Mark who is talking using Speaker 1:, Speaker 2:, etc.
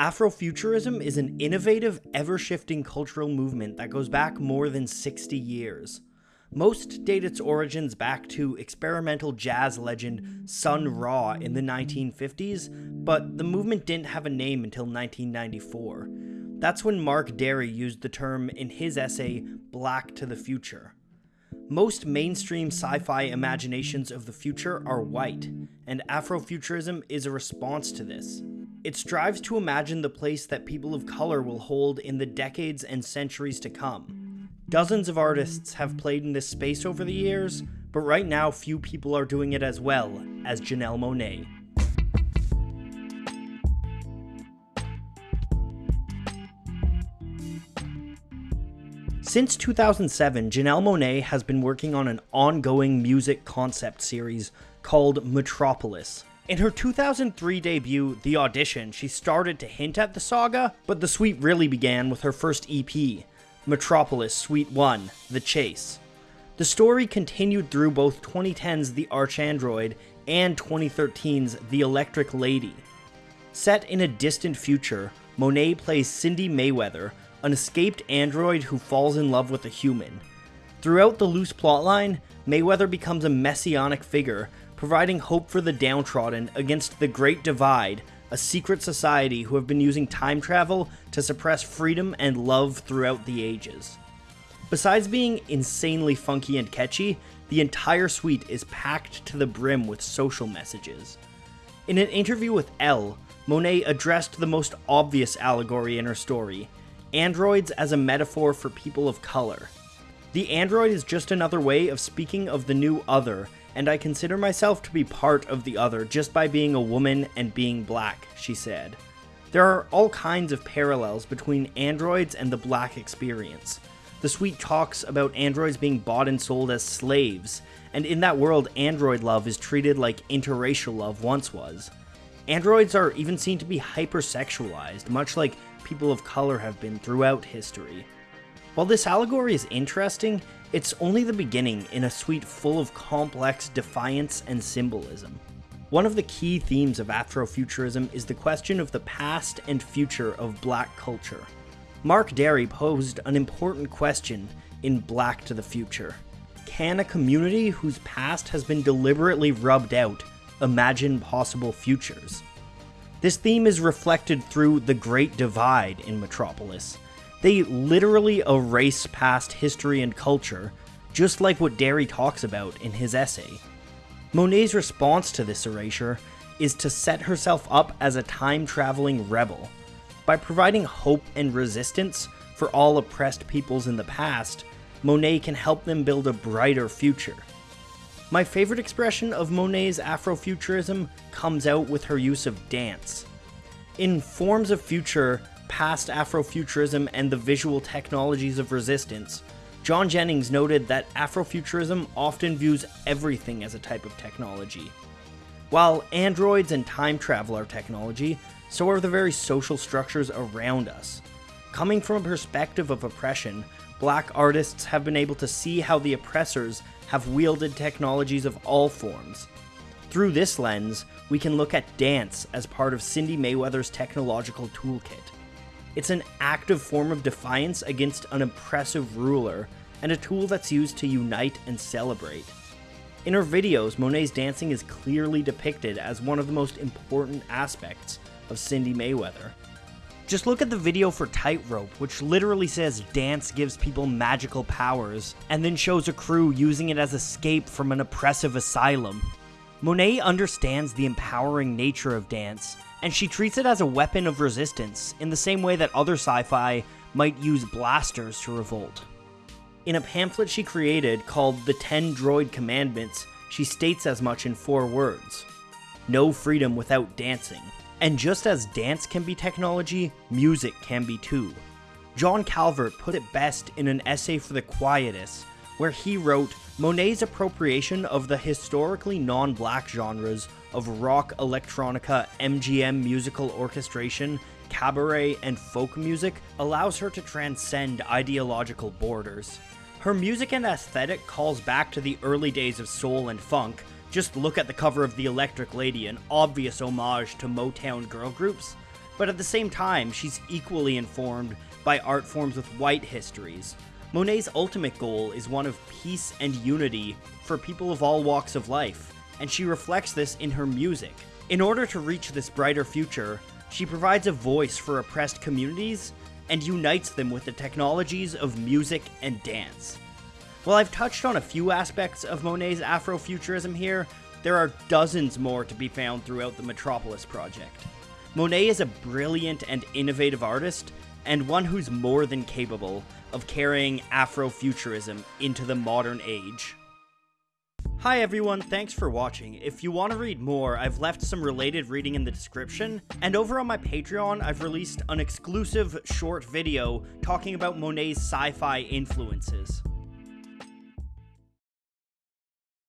Speaker 1: Afrofuturism is an innovative, ever shifting cultural movement that goes back more than 60 years. Most date its origins back to experimental jazz legend Sun Ra in the 1950s, but the movement didn't have a name until 1994. That's when Mark Dery used the term in his essay Black to the Future. Most mainstream sci fi imaginations of the future are white, and Afrofuturism is a response to this. It strives to imagine the place that people of color will hold in the decades and centuries to come. Dozens of artists have played in this space over the years, but right now few people are doing it as well as Janelle Monáe. Since 2007, Janelle Monáe has been working on an ongoing music concept series called Metropolis, in her 2003 debut, The Audition, she started to hint at the saga, but the suite really began with her first EP, Metropolis Suite 1 The Chase. The story continued through both 2010's The ArchAndroid and 2013's The Electric Lady. Set in a distant future, Monáe plays Cindy Mayweather, an escaped android who falls in love with a human. Throughout the loose plotline, Mayweather becomes a messianic figure providing hope for the downtrodden against the Great Divide, a secret society who have been using time travel to suppress freedom and love throughout the ages. Besides being insanely funky and catchy, the entire suite is packed to the brim with social messages. In an interview with Elle, Monáe addressed the most obvious allegory in her story androids as a metaphor for people of color. The android is just another way of speaking of the new other and I consider myself to be part of the other just by being a woman and being black, she said. There are all kinds of parallels between androids and the black experience. The suite talks about androids being bought and sold as slaves, and in that world, android love is treated like interracial love once was. Androids are even seen to be hypersexualized, much like people of color have been throughout history. While this allegory is interesting, it's only the beginning in a suite full of complex defiance and symbolism. One of the key themes of Afrofuturism is the question of the past and future of black culture. Mark Dery posed an important question in Black to the Future. Can a community whose past has been deliberately rubbed out imagine possible futures? This theme is reflected through the Great Divide in Metropolis, they literally erase past history and culture, just like what Dery talks about in his essay. Monáe's response to this erasure is to set herself up as a time traveling rebel. By providing hope and resistance for all oppressed peoples in the past, Monáe can help them build a brighter future. My favorite expression of Monáe's Afrofuturism comes out with her use of dance. In Forms of Future, past Afrofuturism and the visual technologies of resistance, John Jennings noted that Afrofuturism often views everything as a type of technology. While androids and time travel are technology, so are the very social structures around us. Coming from a perspective of oppression, black artists have been able to see how the oppressors have wielded technologies of all forms. Through this lens, we can look at dance as part of Cindy Mayweather's technological toolkit. It's an active form of defiance against an oppressive ruler, and a tool that's used to unite and celebrate. In her videos, Monáe's dancing is clearly depicted as one of the most important aspects of Cindy Mayweather. Just look at the video for Tightrope, which literally says dance gives people magical powers, and then shows a crew using it as escape from an oppressive asylum. Monáe understands the empowering nature of dance, and she treats it as a weapon of resistance in the same way that other sci fi might use blasters to revolt. In a pamphlet she created called The Ten Droid Commandments, she states as much in four words No freedom without dancing. And just as dance can be technology, music can be too. John Calvert put it best in an essay for The Quietus, where he wrote Monáe's appropriation of the historically non black genres of rock, electronica, MGM musical orchestration, cabaret, and folk music allows her to transcend ideological borders. Her music and aesthetic calls back to the early days of soul and funk. Just look at the cover of The Electric Lady, an obvious homage to Motown girl groups. but at the same time, she's equally informed by art forms with white histories. Monáe's ultimate goal is one of peace and unity for people of all walks of life, and she reflects this in her music. In order to reach this brighter future, she provides a voice for oppressed communities and unites them with the technologies of music and dance. While I've touched on a few aspects of Monáe's Afrofuturism here, there are dozens more to be found throughout the Metropolis project. Monáe is a brilliant and innovative artist, and one who's more than capable of carrying Afrofuturism into the modern age. Hi everyone, thanks for watching. If you want to read more, I've left some related reading in the description, and over on my Patreon, I've released an exclusive short video talking about Monáe's sci-fi influences.